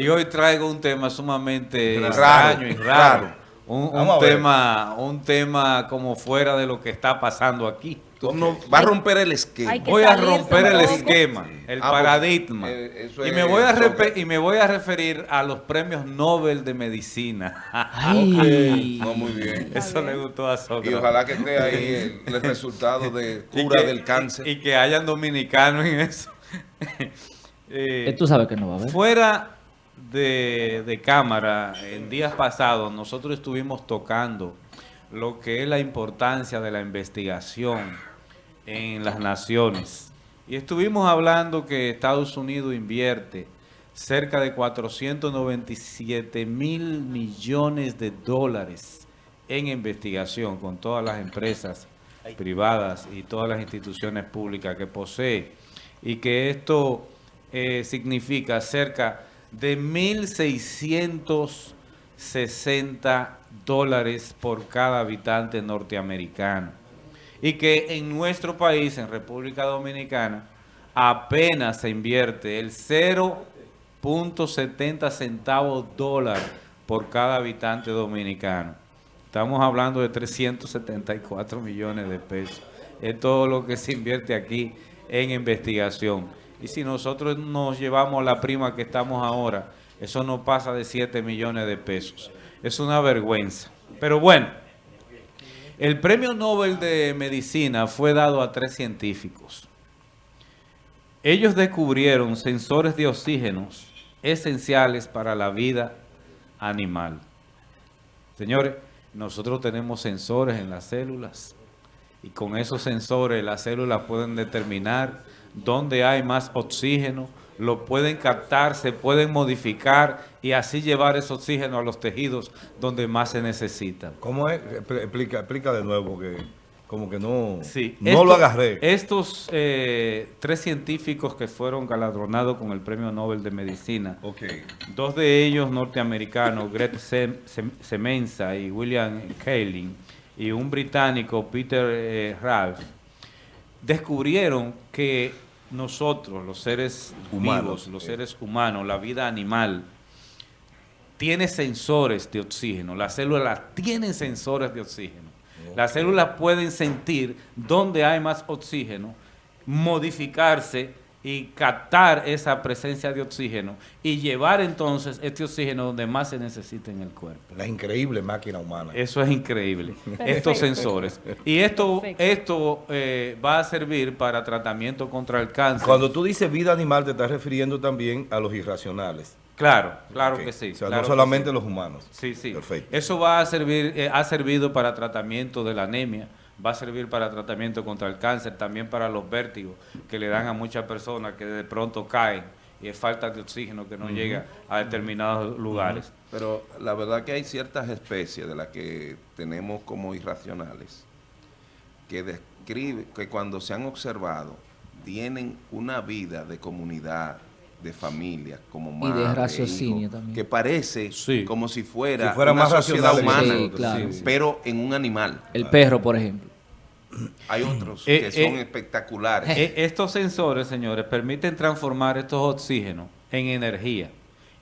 Y hoy traigo un tema sumamente Raro, extraño y raro. raro. Un, un tema, un tema como fuera de lo que está pasando aquí. No- va a romper el esquema. Voy a romper el esquema, el Ah, pues, paradigma. eh, y, me voy a y me voy a referir a los premios Nobel de Medicina. Ay. No, muy bien. Eso le gustó a Y Sócrates. ojalá que esté ahí el, el resultado de Y cura que- del cáncer. Y, y que hayan dominicanos en eso. Eh, Tú sabes que no va a haber. Fuera de, de cámara, en días pasados, nosotros estuvimos tocando lo que es la importancia de la investigación en las naciones. Y estuvimos hablando que Estados Unidos invierte cerca de 497 mil millones de dólares en investigación con todas las empresas privadas y todas las instituciones públicas que posee. Y que esto eh, significa cerca de 1.660 dólares por cada habitante norteamericano. Y que en nuestro país, en República Dominicana, apenas se invierte el 0.70 centavos dólar por cada habitante dominicano. Estamos hablando de 374 millones de pesos. Es todo lo que se invierte aquí en investigación. Y si nosotros nos llevamos la prima que estamos ahora, eso no pasa de 7 millones de pesos. Es una vergüenza. Pero bueno, el premio Nobel de Medicina fue dado a tres científicos. Ellos descubrieron sensores de oxígenos esenciales para la vida animal. Señores, nosotros tenemos sensores en las células y con esos sensores las células pueden determinar dónde hay más oxígeno, lo pueden captar, se pueden modificar y así llevar ese oxígeno a los tejidos donde más se necesitan. ¿Cómo es? Expl- Explica, explica de nuevo, porque como que no, Sí, no esto- lo agarré. Estos eh, tres científicos que fueron galardonados con el Premio Nobel de Medicina, dos de ellos norteamericanos, Greg Sem- Sem- Semenza y William Kaelin, y un británico, Peter eh, Ralph, descubrieron que nosotros, los seres Humanos, vivos, los seres humanos, la vida animal, tiene sensores de oxígeno. Las células tienen sensores de oxígeno. Las células pueden sentir dónde hay más oxígeno, modificarse y captar esa presencia de oxígeno y llevar entonces este oxígeno donde más se necesita en el cuerpo. La increíble máquina humana. Eso es increíble, Perfecto. estos sensores. Y esto, Perfecto. esto eh, va a servir para tratamiento contra el cáncer. Cuando tú dices vida animal, te estás refiriendo también a los irracionales. Claro, claro que sí. O sea, claro no solamente sí. los humanos. Sí, sí. Perfecto. Eso va a servir, eh, ha servido para tratamiento de la anemia, va a servir para tratamiento contra el cáncer, también para los vértigos que le dan a muchas personas que de pronto caen y es falta de oxígeno que no llega a determinados lugares. Pero la verdad que hay ciertas especies de las que tenemos como irracionales que describe que cuando se han observado tienen una vida de comunidad, de familia, como Y de madre, raciocinio hijo, también. que parece Sí. como si fuera, Si fuera una más sociedad humana, claro. Pero en un animal. El perro, por ejemplo. Hay otros Eh, que son eh, espectaculares. E- Estos sensores, señores, permiten transformar estos oxígenos en energía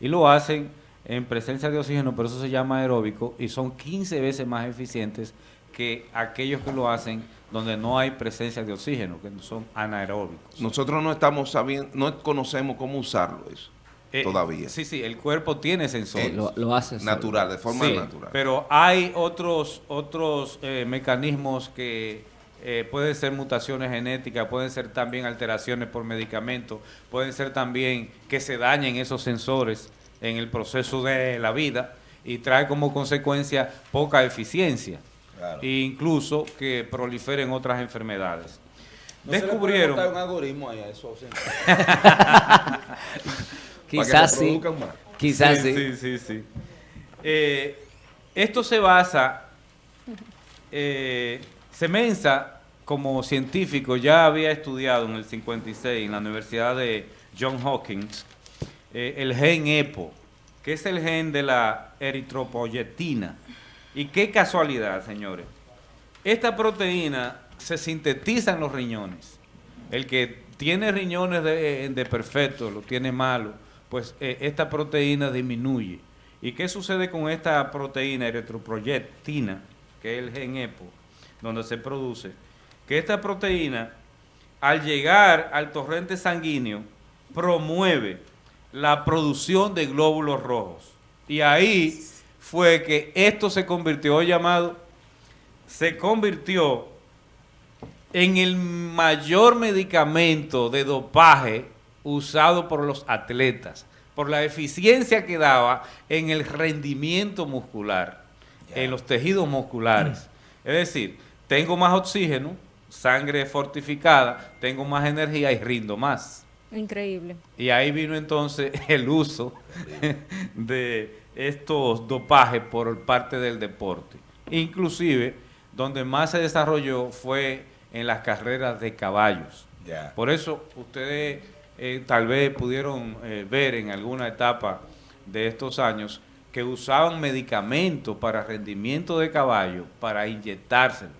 y lo hacen en presencia de oxígeno, pero eso se llama aeróbico y son 15 veces más eficientes que aquellos que lo hacen donde no hay presencia de oxígeno, que son anaeróbicos. Nosotros no estamos sabiendo, no conocemos cómo usarlo eso Eh, todavía. Sí, sí, el cuerpo tiene sensores. Lo, lo hace. Natural, de forma Sí, natural. Pero hay otros, otros eh, mecanismos que eh, pueden ser mutaciones genéticas, pueden ser también alteraciones por medicamentos, pueden ser también que se dañen esos sensores en el proceso de la vida y trae como consecuencia poca eficiencia Claro. e incluso que proliferen otras enfermedades. No se le puede Descubrieron... montar un algoritmo ahí a eso. sí. Quizás sí. Quizás sí. sí, sí, sí. Eh, esto se basa, eh, Semenza, como científico, ya había estudiado en el 56 en la Universidad de John Hopkins eh, el gen EPO, que es el gen de la eritropoyetina. Y qué casualidad, señores. Esta proteína se sintetiza en los riñones. El que tiene riñones de, perfecto, lo tiene malo, pues eh, esta proteína disminuye. ¿Y qué sucede con esta proteína eritroproyectina, que es el gen EPO, donde se produce? Que esta proteína, al llegar al torrente sanguíneo, promueve la producción de glóbulos rojos. Y ahí fue que esto se convirtió, llamado, se convirtió en el mayor medicamento de dopaje usado por los atletas, por la eficiencia que daba en el rendimiento muscular, en los tejidos musculares. Es decir, tengo más oxígeno, sangre fortificada, tengo más energía y rindo más. Increíble. Y ahí vino entonces el uso de estos dopajes por parte del deporte. Inclusive, donde más se desarrolló fue en las carreras de caballos. Por eso ustedes eh, tal vez pudieron eh, ver en alguna etapa de estos años que usaban medicamentos para rendimiento de caballo para inyectárselo.